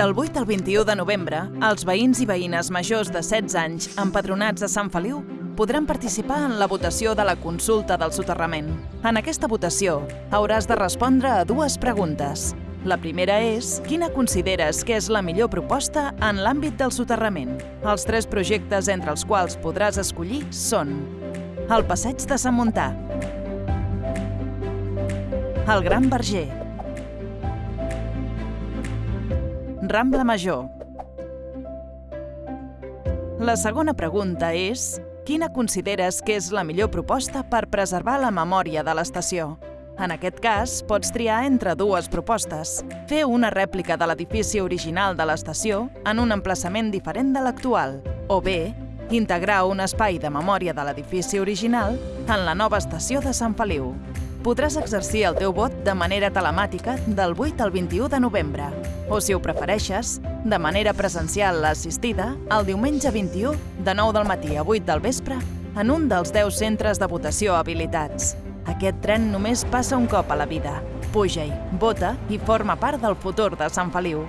Del 8 al 21 de novembre, els veïns i veïnes majors de 16 anys empadronats a Sant Feliu podran participar en la votació de la consulta del soterrament. En aquesta votació hauràs de respondre a dues preguntes. La primera és, quina consideres que és la millor proposta en l'àmbit del soterrament? Els tres projectes entre els quals podràs escollir són el Passeig de Sant Montà, el Gran Verger, Rambla Major. La segona pregunta és, quina consideres que és la millor proposta per preservar la memòria de l'estació? En aquest cas, pots triar entre dues propostes. Fer una rèplica de l'edifici original de l'estació en un emplaçament diferent de l'actual, o bé, integrar un espai de memòria de l'edifici original en la nova estació de Sant Feliu. Podràs exercir el teu vot de manera telemàtica del 8 al 21 de novembre, o, si ho prefereixes, de manera presencial assistida el diumenge 21 de 9 del matí a 8 del vespre en un dels 10 centres de votació habilitats. Aquest tren només passa un cop a la vida. Puja-hi, vota i forma part del futur de Sant Feliu.